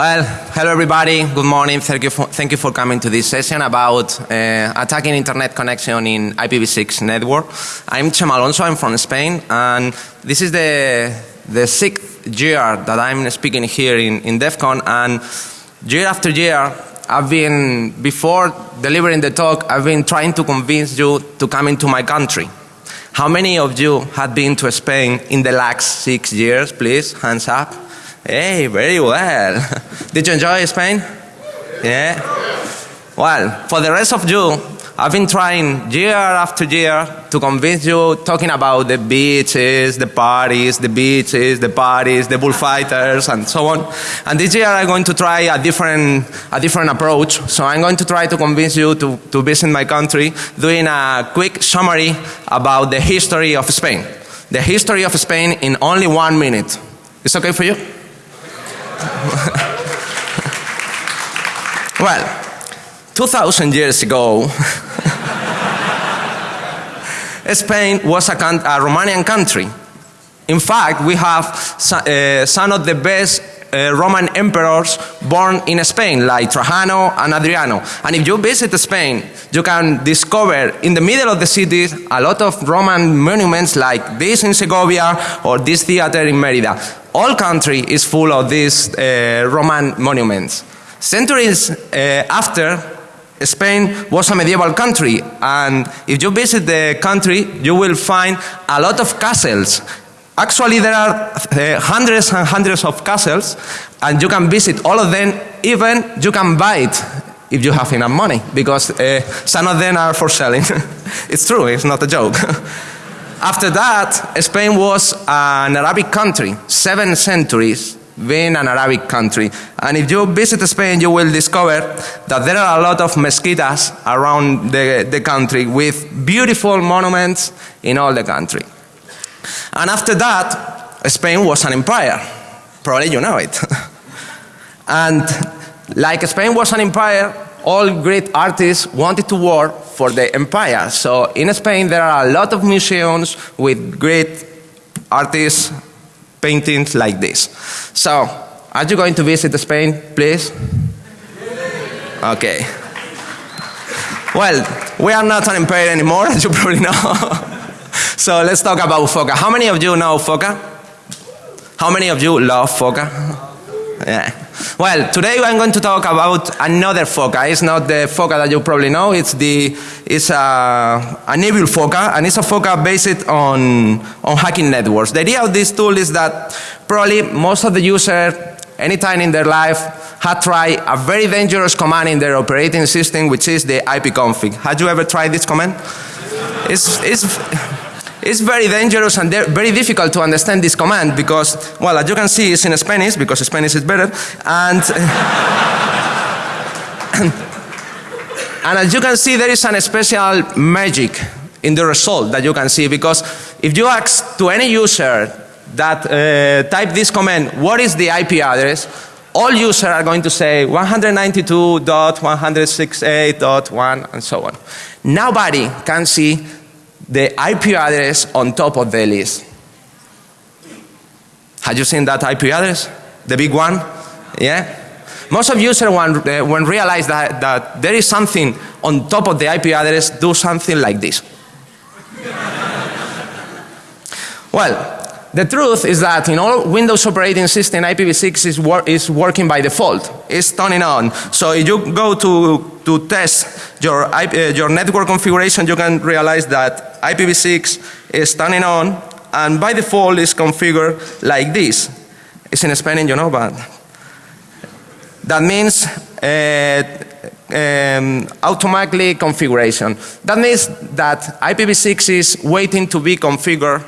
Well, hello everybody. Good morning. Thank you for, thank you for coming to this session about uh, attacking internet connection in IPv6 network. I'm Chema Alonso. I'm from Spain, and this is the the sixth year that I'm speaking here in in DEF CON. And year after year, I've been before delivering the talk, I've been trying to convince you to come into my country. How many of you have been to Spain in the last six years? Please, hands up. Hey, very well. Did you enjoy Spain? Yeah? Well, for the rest of you, I've been trying year after year to convince you talking about the beaches, the parties, the beaches, the parties, the bullfighters and so on. And this year I'm going to try a different, a different approach. So I'm going to try to convince you to, to visit my country doing a quick summary about the history of Spain. The history of Spain in only one minute. Is okay for you? well, 2000 years ago, Spain was a, a, Romanian country. In fact, we have uh, some of the best uh, Roman emperors born in Spain like Trajano and Adriano. And if you visit Spain, you can discover in the middle of the city a lot of Roman monuments like this in Segovia or this theater in Merida. All country is full of these uh, Roman monuments. Centuries uh, after, Spain was a medieval country and if you visit the country you will find a lot of castles Actually, there are uh, hundreds and hundreds of castles, and you can visit all of them. Even you can buy it if you have enough money, because uh, some of them are for selling. it's true, it's not a joke. After that, Spain was an Arabic country, seven centuries being an Arabic country. And if you visit Spain, you will discover that there are a lot of mezquitas around the, the country with beautiful monuments in all the country. And after that, Spain was an empire. Probably you know it. and like Spain was an empire, all great artists wanted to work for the empire. So in Spain there are a lot of museums with great artists paintings like this. So are you going to visit Spain, please? Okay. Well, we are not an empire anymore, as you probably know. So let's talk about Foca. How many of you know Foca? How many of you love Foca? Yeah. Well, today I'm going to talk about another Foca. It's not the Foca that you probably know. It's the it's a, an evil Foca, and it's a Foca based on on hacking networks. The idea of this tool is that probably most of the users, anytime in their life, had tried a very dangerous command in their operating system, which is the ipconfig. Had you ever tried this command? It's it's it's very dangerous and very difficult to understand this command because, well, as you can see, it's in Spanish because Spanish is better. And, and as you can see, there is an special magic in the result that you can see because if you ask to any user that uh, type this command, what is the IP address, all users are going to say 192.168.1 and so on. Nobody can see the IP address on top of the list. Have you seen that IP address? The big one? Yeah? Most of users when, uh, when realize that, that there is something on top of the IP address do something like this. well, the truth is that in all Windows operating system IPv6 is, wor is working by default. It's turning on. So if you go to, to test your, IP, uh, your network configuration you can realize that IPv6 is turning on and by default is configured like this. It's in Spanish you know but that means uh, um, automatically configuration. That means that IPv6 is waiting to be configured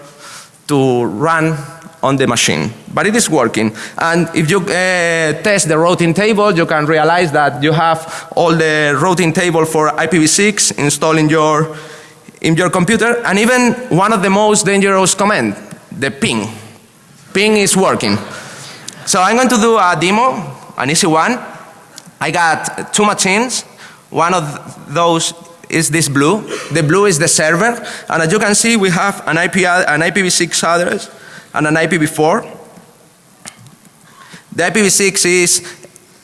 to run on the machine. But it is working. And if you uh, test the routing table, you can realize that you have all the routing table for IPv6 installed in your, in your computer. And even one of the most dangerous command, the ping. Ping is working. So I'm going to do a demo, an easy one. I got two machines. One of those is this blue. The blue is the server. And as you can see, we have an, IP, an IPv6 address and an IPv4. The IPv6 is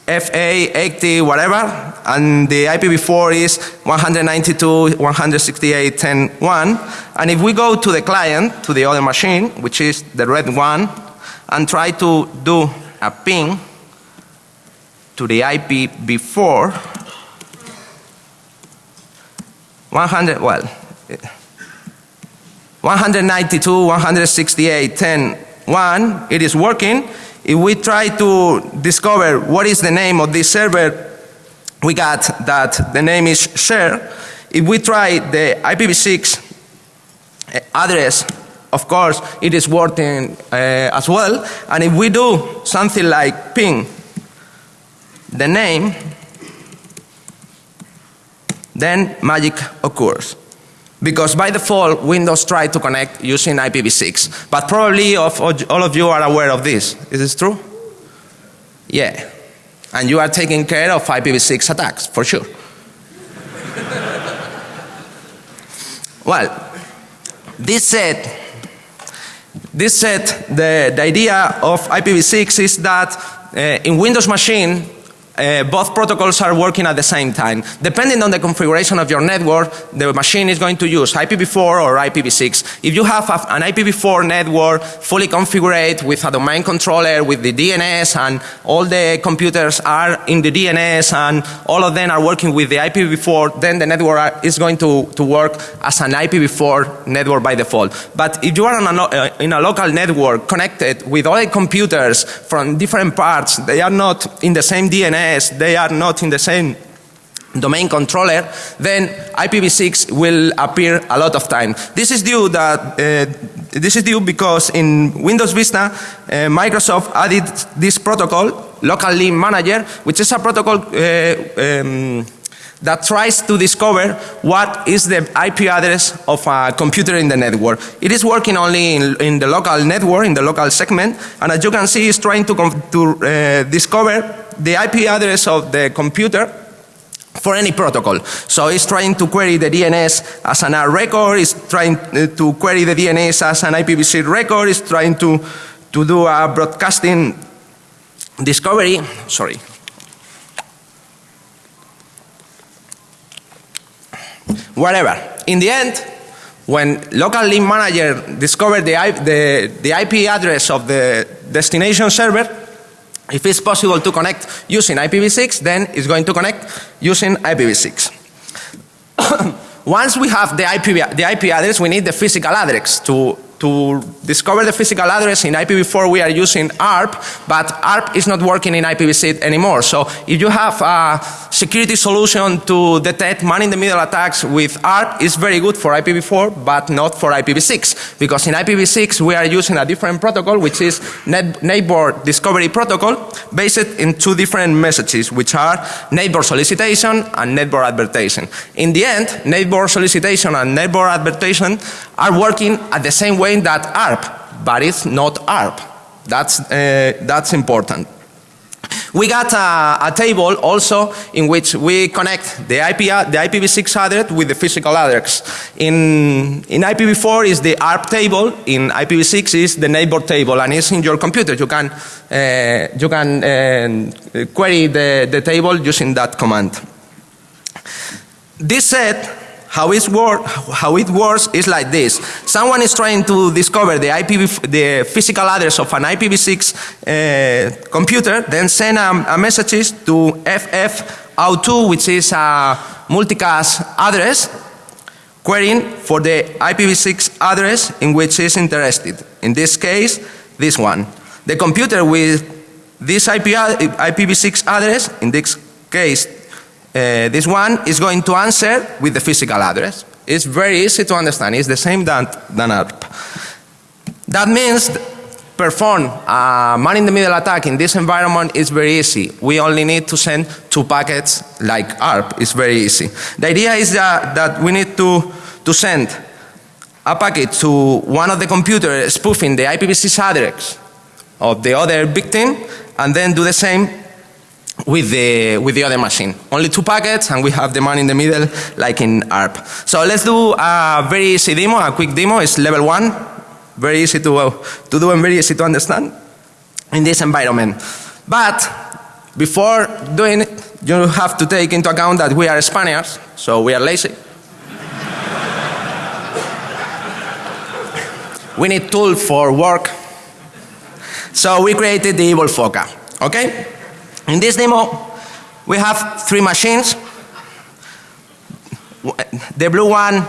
FA80 whatever and the IPv4 is 192.168.10.1 and if we go to the client to the other machine which is the red one and try to do a ping to the IPv4 100 well 192, 168, 10, 1 it is working if we try to discover what is the name of this server, we got that the name is share. If we try the IPv6 address, of course it is working uh, as well. And if we do something like ping the name, then magic occurs because by default Windows tries to connect using IPv6. But probably of, all of you are aware of this. Is this true? Yeah. And you are taking care of IPv6 attacks for sure. well, this said, this said the, the idea of IPv6 is that uh, in Windows machine uh, both protocols are working at the same time. Depending on the configuration of your network, the machine is going to use IPv4 or IPv6. If you have a, an IPv4 network fully configured with a domain controller, with the DNS and all the computers are in the DNS and all of them are working with the IPv4, then the network is going to, to work as an IPv4 network by default. But if you are a, uh, in a local network connected with other computers from different parts, they are not in the same DNS they are not in the same domain controller, then IPv6 will appear a lot of time. This is due that uh, this is due because in Windows Vista, uh, Microsoft added this protocol, local link manager, which is a protocol uh, um, that tries to discover what is the IP address of a computer in the network. It is working only in, in the local network, in the local segment, and as you can see, it's trying to, to uh, discover the IP address of the computer for any protocol. So it's trying to query the DNS as an R record, it's trying uh, to query the DNS as an IPv6 record, it's trying to, to do a broadcasting discovery, sorry. Whatever. In the end, when local link manager discovered the, the, the IP address of the destination server, if it's possible to connect using IPv6, then it's going to connect using IPv6. Once we have the IP, the IP address, we need the physical address to, to discover the physical address in IPv4 we are using ARP, but ARP is not working in IPv6 anymore. So if you have a security solution to detect man-in-the-middle attacks with ARP, is very good for IPv4 but not for IPv6 because in IPv6 we are using a different protocol which is neighbor discovery protocol based in two different messages which are neighbor solicitation and neighbor advertising. In the end, neighbor solicitation and neighbor advertising are working at the same way way that ARP, but it's not ARP. That's, uh, that's important. We got a, a, table also in which we connect the IP, the IPv6 address with the physical address. In, in IPv4 is the ARP table, in IPv6 is the neighbor table and it's in your computer. You can, uh, you can uh, query the, the table using that command. This set how, how it works is like this. Someone is trying to discover the, IPv, the physical address of an IPv6 uh, computer, then send a, a message to FF02 which is a multicast address querying for the IPv6 address in which is interested. In this case, this one. The computer with this IP, IPv6 address, in this case uh, this one is going to answer with the physical address. It's very easy to understand. It's the same than, than ARP. That means perform a man-in-the-middle attack in this environment is very easy. We only need to send two packets like ARP. It's very easy. The idea is that, that we need to, to send a packet to one of the computers spoofing the IPv6 address of the other victim and then do the same with the, with the other machine. Only two packets and we have the man in the middle like in ARP. So let's do a very easy demo, a quick demo. It's level one. Very easy to, uh, to do and very easy to understand in this environment. But before doing it, you have to take into account that we are Spaniards, so we are lazy. we need tool for work. So we created the Evil Foca. Okay? In this demo, we have three machines. The blue one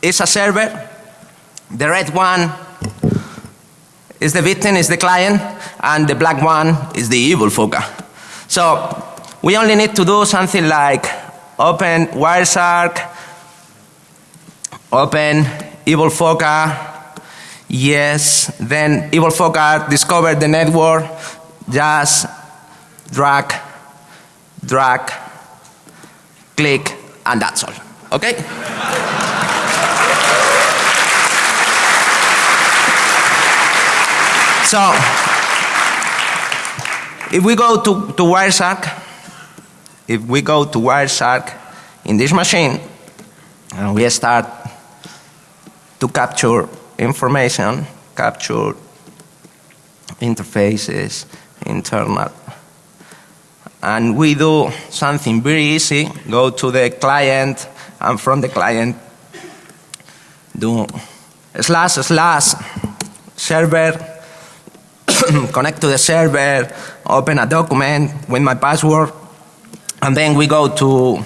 is a server. The red one is the victim, is the client, and the black one is the evil Foca. So we only need to do something like open Wireshark, open evil Foca, yes, then evil Foca discover the network, just drag, drag, click, and that's all. Okay? So, if we go to, to Wireshark, if we go to Wireshark in this machine, and we start to capture information, capture interfaces, internal, and we do something very easy, go to the client, and from the client do slash slash server connect to the server, open a document with my password, and then we go to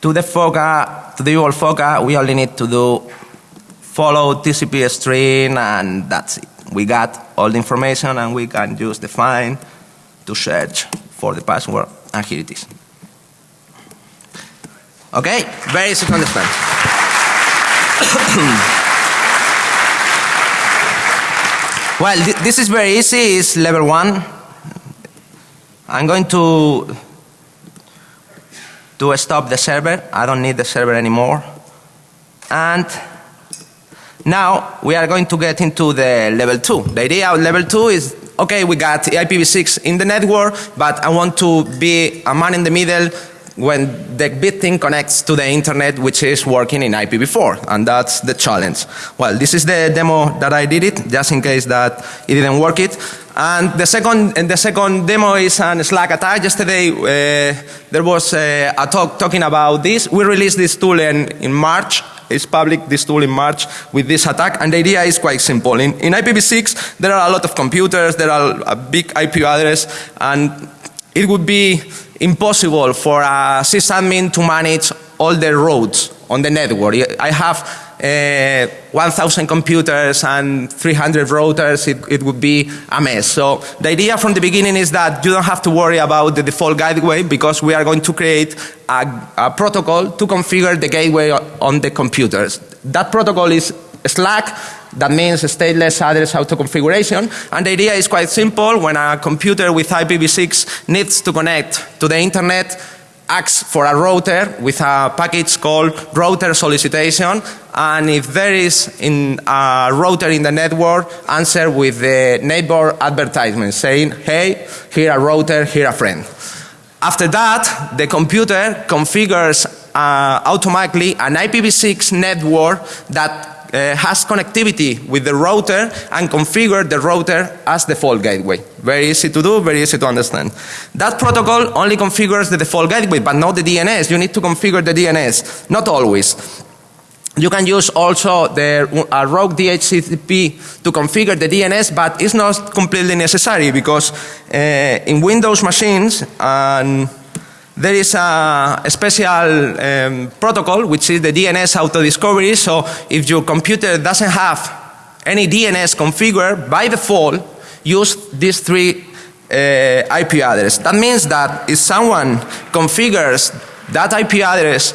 to the Foca, to the URL Foca, we only need to do follow TCP string and that's it. We got all the information and we can use the find to search for the password and here it is. Okay, very easy to understand. Well, th this is very easy. It's level one. I'm going to to stop the server. I don't need the server anymore. And now we are going to get into the level two. The idea of level two is okay, we got IPv6 in the network, but I want to be a man in the middle when the bit thing connects to the internet which is working in IPv4 and that's the challenge. Well this is the demo that I did it just in case that it didn't work it and the second, and the second demo is an Slack attack. Yesterday uh, there was uh, a talk talking about this. We released this tool in, in March it's public this tool in March with this attack and the idea is quite simple. In, in IPv6 there are a lot of computers, there are a big IP address and it would be impossible for a sysadmin to manage all the roads on the network. I have uh, 1000 computers and 300 routers, it, it, would be a mess. So the idea from the beginning is that you don't have to worry about the default gateway because we are going to create a, a protocol to configure the gateway on the computers. That protocol is Slack that means stateless address auto configuration. And the idea is quite simple. When a computer with IPv6 needs to connect to the internet, asks for a router with a package called router solicitation and if there is in a router in the network answer with the neighbor advertisement saying hey here a router here a friend. After that the computer configures uh, automatically an IPv6 network that uh, has connectivity with the router and configure the router as default gateway. Very easy to do, very easy to understand. That protocol only configures the default gateway but not the DNS. You need to configure the DNS. Not always. You can use also the uh, rogue DHCP to configure the DNS but it's not completely necessary because uh, in Windows machines and there is a, special um, protocol which is the DNS auto discovery. So if your computer doesn't have any DNS configured by default, use these three uh, IP address. That means that if someone configures that IP address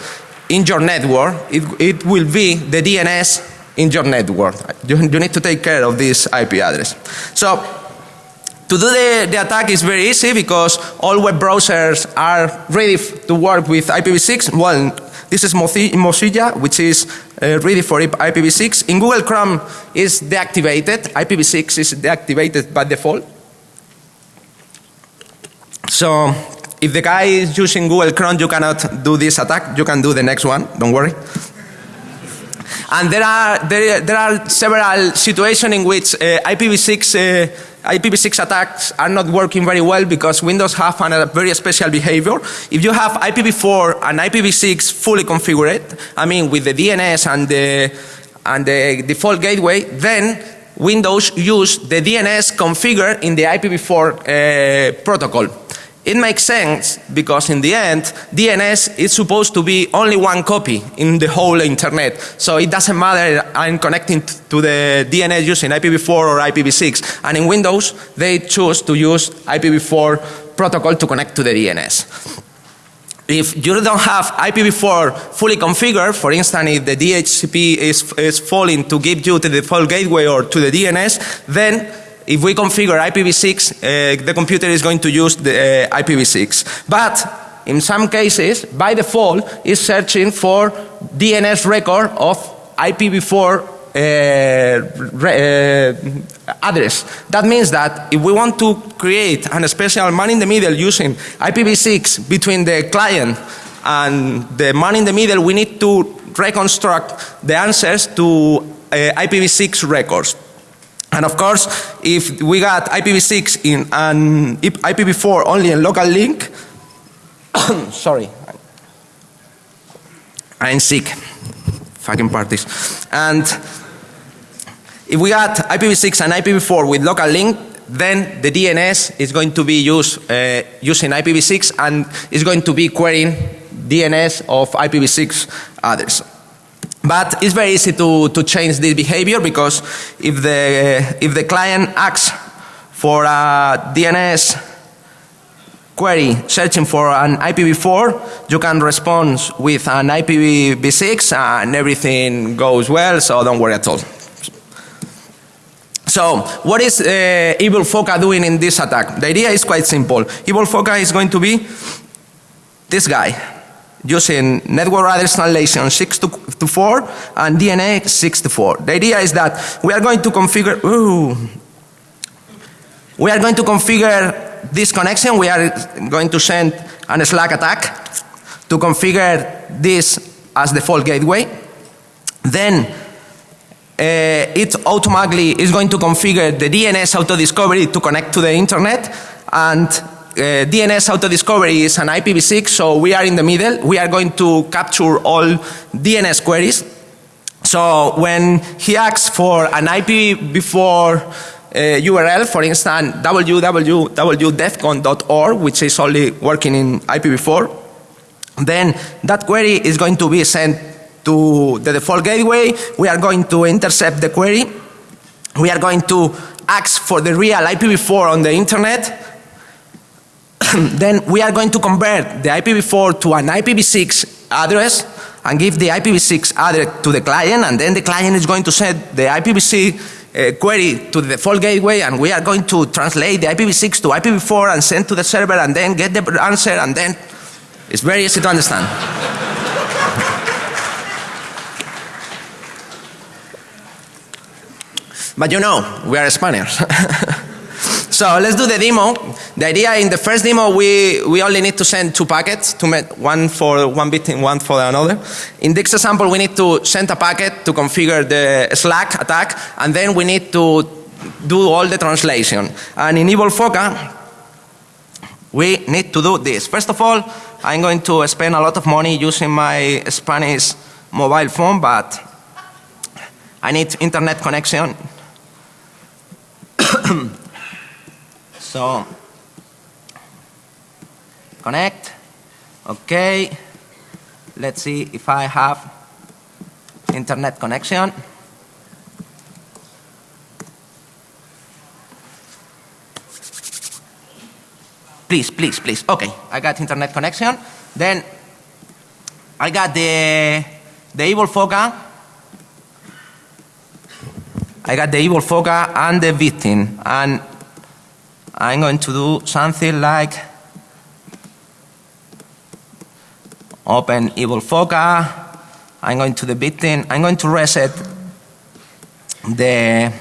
in your network, it, it will be the DNS in your network. You, you need to take care of this IP address. So to do the, the attack is very easy because all web browsers are ready to work with IPv6. Well, this is Mozilla which is uh, ready for IPv6. In Google Chrome is deactivated. IPv6 is deactivated by default. So if the guy is using Google Chrome you cannot do this attack. You can do the next one. Don't worry. And there are, there, there are several situations in which uh, IPv6 uh, IPv6 attacks are not working very well because Windows have a very special behavior. If you have IPv4 and IPv6 fully configured, I mean with the DNS and the, and the default gateway, then Windows use the DNS configured in the IPv4 uh, protocol. It makes sense because in the end DNS is supposed to be only one copy in the whole internet. So it doesn't matter I'm connecting to the DNS using IPv4 or IPv6 and in Windows they choose to use IPv4 protocol to connect to the DNS. If you don't have IPv4 fully configured, for instance if the DHCP is, is falling to give you to the default gateway or to the DNS, then if we configure IPv6, uh, the computer is going to use the uh, IPv6. But in some cases, by default, is searching for DNS record of IPv4 uh, uh, address. That means that if we want to create a special man in the middle using IPv6 between the client and the man in the middle, we need to reconstruct the answers to uh, IPv6 records. And of course, if we got IPv6 in an IPv4 only in local link, sorry, I'm sick, fucking parties. And if we got IPv6 and IPv4 with local link, then the DNS is going to be used uh, using IPv6 and is going to be querying DNS of IPv6 others. But it's very easy to, to change this behavior because if the, if the client asks for a DNS query searching for an IPv4, you can respond with an IPv6 and everything goes well, so don't worry at all. So, what is uh, Evil Foca doing in this attack? The idea is quite simple. Evil Foca is going to be this guy using network address translation 6 to, to 4 and DNS 6 to 4. The idea is that we are going to configure, ooh, we are going to configure this connection. We are going to send an Slack attack to configure this as the default gateway. Then uh, it automatically is going to configure the DNS auto discovery to connect to the internet and uh, DNS auto discovery is an IPv6, so we are in the middle. We are going to capture all DNS queries. So when he asks for an IPv4 uh, URL, for instance, www.defcon.org, which is only working in IPv4, then that query is going to be sent to the default gateway. We are going to intercept the query. We are going to ask for the real IPv4 on the internet then we are going to convert the IPv4 to an IPv6 address and give the IPv6 address to the client and then the client is going to send the IPv6 uh, query to the default gateway and we are going to translate the IPv6 to IPv4 and send to the server and then get the answer and then it's very easy to understand. but you know, we are Spaniards. So let's do the demo. The idea in the first demo we, we only need to send two packets, to one for one bit and one for another. In this example we need to send a packet to configure the Slack attack and then we need to do all the translation. And in Evil Foca we need to do this. First of all I'm going to spend a lot of money using my Spanish mobile phone but I need internet connection So, connect. Okay. Let's see if I have internet connection. Please, please, please. Okay, I got internet connection. Then I got the the evil foca. I got the evil foca and the victim and I'm going to do something like open evil foca. I'm going to the victim. I'm going to reset the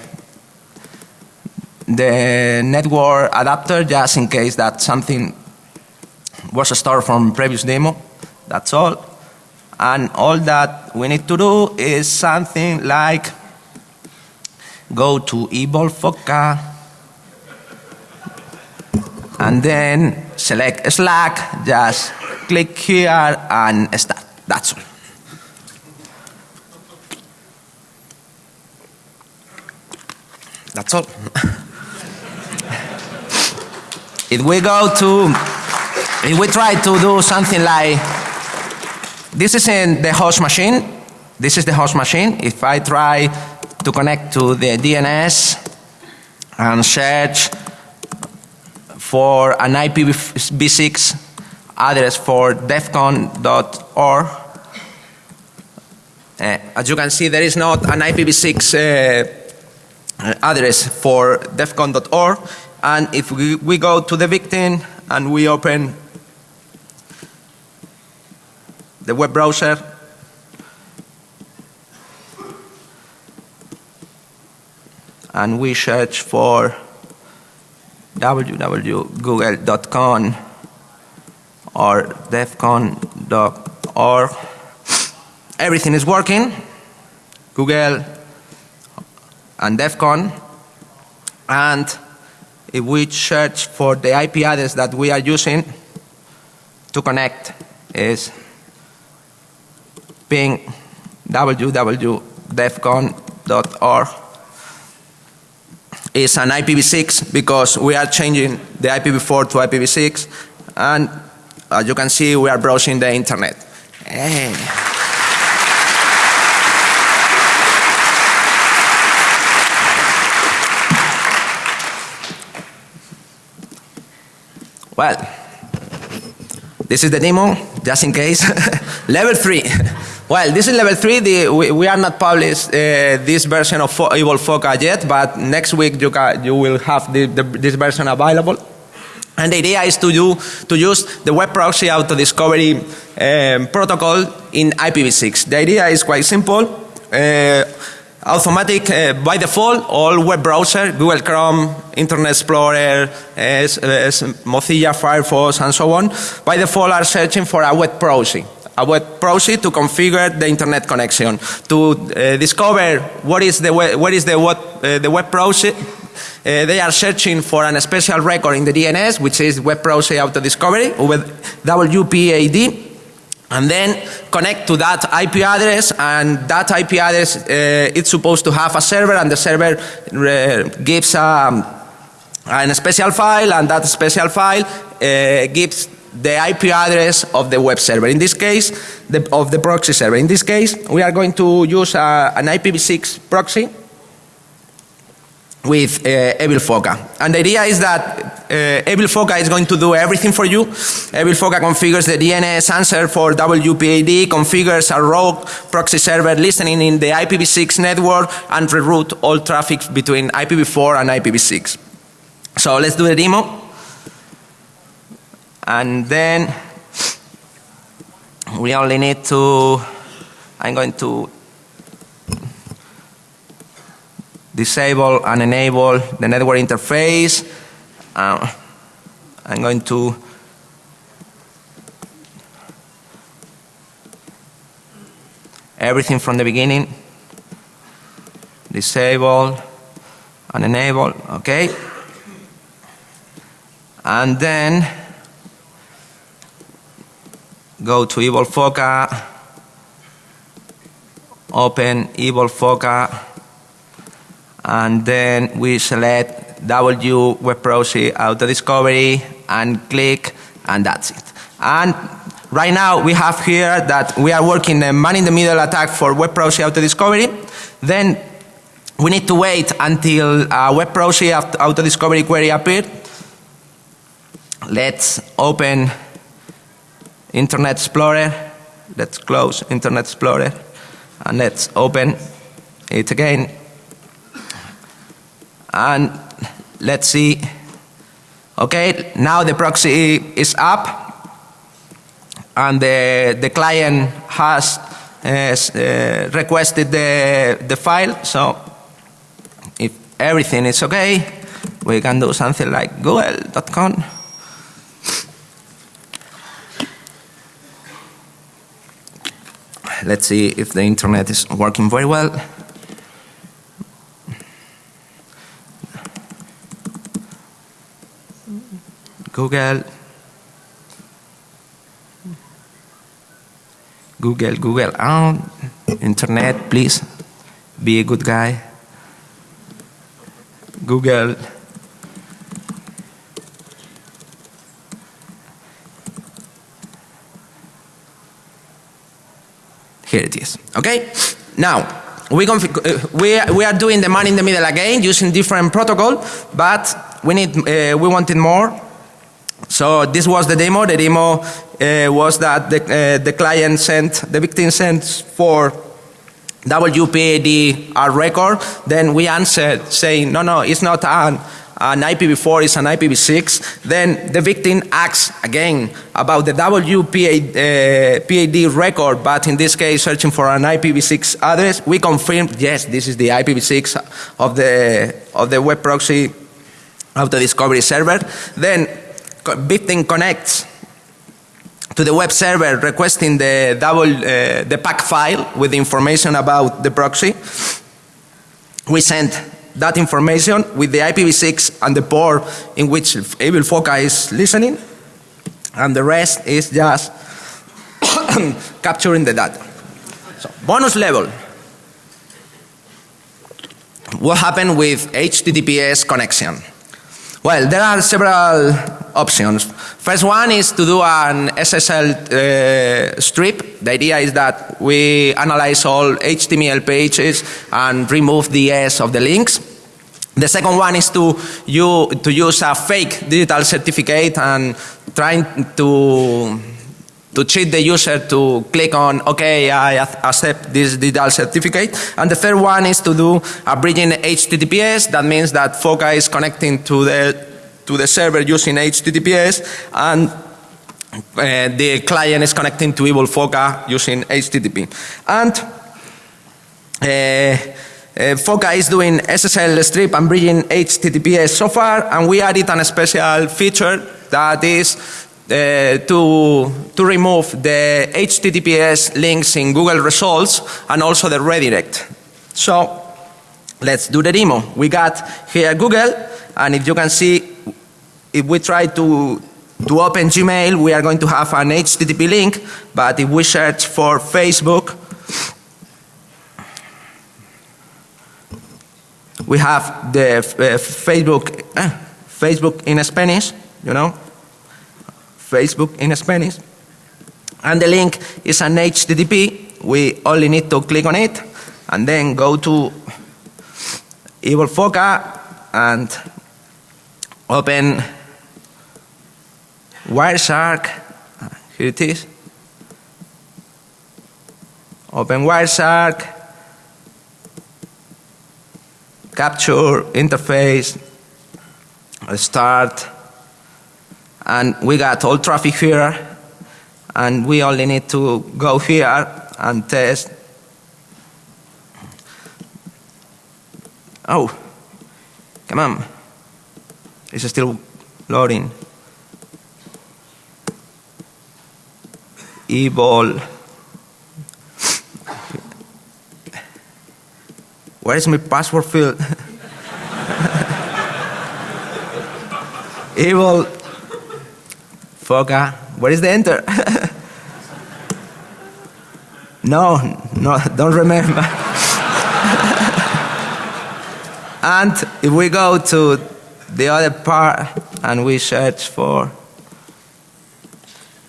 the network adapter just in case that something was stored from previous demo. That's all. And all that we need to do is something like go to evil foca and then select Slack, just click here and start. That's all. That's all. if we go to, if we try to do something like, this is in the host machine. This is the host machine. If I try to connect to the DNS and search for an IPv6 address for defcon.org, uh, as you can see, there is not an IPv6 uh, address for defcon.org. And if we, we go to the victim and we open the web browser, and we search for www.google.com or defcon.org. Everything is working. Google and DEFCON. And if we search for the IP address that we are using to connect is ping www.defcon.org is an IPv6 because we are changing the IPv4 to IPv6 and as you can see we are browsing the internet. Hey. Well, this is the demo, just in case. level 3. Well, this is level 3. The, we, we, are not published uh, this version of Fo Evil Foca yet, but next week you, you will have the, the, this version available. And the idea is to, do, to use the web proxy auto discovery um, protocol in IPv6. The idea is quite simple. Uh, automatic uh, by default all web browser Google Chrome Internet Explorer S, Mozilla Firefox and so on by default are searching for a web proxy a web proxy to configure the internet connection to uh, discover what is the web, what is the web, uh, the web proxy uh, they are searching for a special record in the DNS which is web proxy auto discovery with WPAD and then connect to that IP address and that IP address uh, it's supposed to have a server and the server uh, gives um, a special file and that special file uh, gives the IP address of the web server. In this case, the, of the proxy server. In this case, we are going to use uh, an IPv6 proxy with uh, Evil Foca. And the idea is that uh, Evil Foca is going to do everything for you. Evil Foca configures the DNS answer for WPAD, configures a rogue proxy server listening in the IPv6 network and reroute all traffic between IPv4 and IPv6. So let's do the demo. And then we only need to, I'm going to disable and enable the network interface. Uh, I'm going to everything from the beginning disable and enable okay and then go to Evil Foca open Evil Foca and then we select W web proxy auto discovery and click and that's it. And right now we have here that we are working a man in the middle attack for web proxy auto discovery. Then we need to wait until a web proxy auto discovery query appears. Let's open Internet Explorer. Let's close Internet Explorer and let's open it again. And let's see. Okay now the proxy is up. And the, the client has uh, requested the, the file. So if everything is okay we can do something like google.com let's see if the internet is working very well Google. Google, Google. Oh, internet, please. Be a good guy. Google. Here it is. Okay? Now, we, uh, we, we are doing the man in the middle again using different protocol, but we, need, uh, we wanted more. So this was the demo. The demo uh, was that the, uh, the client sent, the victim sent for WPAD our record. Then we answered saying, no, no, it's not an an IPv4 is an IPv6, then the victim asks again about the WPAD uh, record, but in this case searching for an IPv6 address. We confirm, yes, this is the IPv6 of the, of the web proxy of the discovery server. Then victim connects to the web server requesting the double uh, the pack file with information about the proxy. We send that information with the IPv6 and the port in which Evil is listening and the rest is just capturing the data. So bonus level. What happened with HTTPS connection? Well, there are several options. First one is to do an SSL uh, strip. The idea is that we analyze all HTML pages and remove the S of the links. The second one is to, you, to use a fake digital certificate and trying to, to cheat the user to click on, okay, I accept this digital certificate. And the third one is to do a bridging HTTPS. That means that Phoca is connecting to the, to the server using HTTPS and uh, the client is connecting to Evil Phoca using HTTP. And uh, uh, Phoca is doing SSL strip and bridging HTTPS so far and we added a special feature that is uh, to, to remove the HTTPS links in Google results and also the redirect. So let's do the demo. We got here Google and if you can see if we try to to open Gmail we are going to have an HTTP link but if we search for Facebook we have the uh, Facebook, uh, Facebook in Spanish, you know, Facebook in Spanish. And the link is an HTTP. We only need to click on it and then go to Evil Phoca and open Wireshark. Here it is. Open Wireshark capture interface start and we got all traffic here. And we only need to go here and test. Oh come on. It's still loading. Evil Where is my password field? Evil. Phoca. Where is the enter? no, no, don't remember. and if we go to the other part and we search for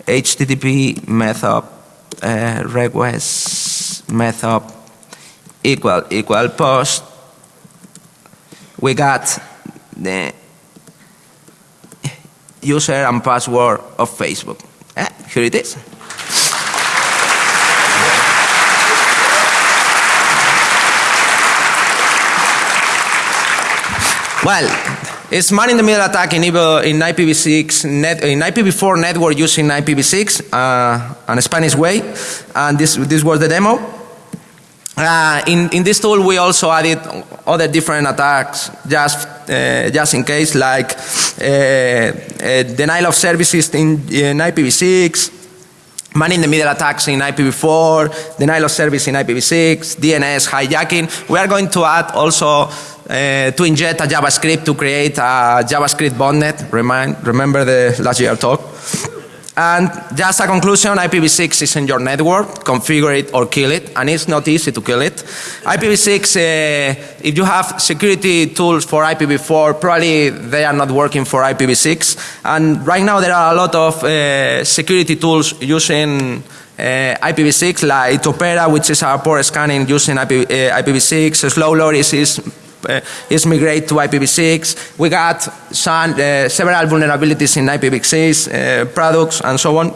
HTTP method uh, request method equal equal post we got the user and password of Facebook. Eh, here it is. Well, it's man in the middle attack in, in IPv6 net, in IPv4 network using IPv6 uh, and Spanish way, and this this was the demo. Uh, in, in this tool we also added other different attacks just, uh, just in case like uh, uh denial of services in, in IPv6, man in the middle attacks in IPv4, denial of service in IPv6, DNS hijacking. We are going to add also uh, to inject a JavaScript to create a JavaScript botnet. Remind, remember the last year talk? And just a conclusion, IPv6 is in your network, configure it or kill it, and it's not easy to kill it. IPv6, uh, if you have security tools for IPv4, probably they are not working for IPv6. And right now there are a lot of uh, security tools using uh, IPv6 like Topera which is our port scanning using IP, uh, IPv6, Slow Loris is uh, is migrate to IPv6. We got some, uh, several vulnerabilities in IPv6 uh, products and so on.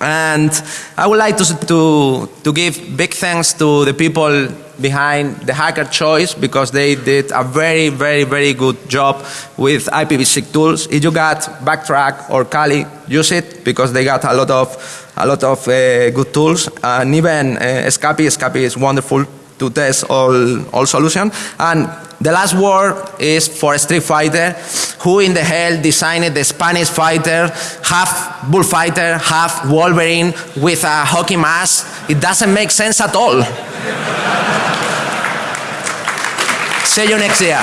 And I would like to, to, to give big thanks to the people behind the hacker choice because they did a very, very, very good job with IPv6 tools. If you got Backtrack or Kali, use it because they got a lot of, a lot of uh, good tools. And even uh, Scapy, Scapy is wonderful to test all, all solutions. And the last word is for a Street Fighter. Who in the hell designed the Spanish fighter, half bullfighter, half Wolverine with a hockey mask? It doesn't make sense at all. See you next year.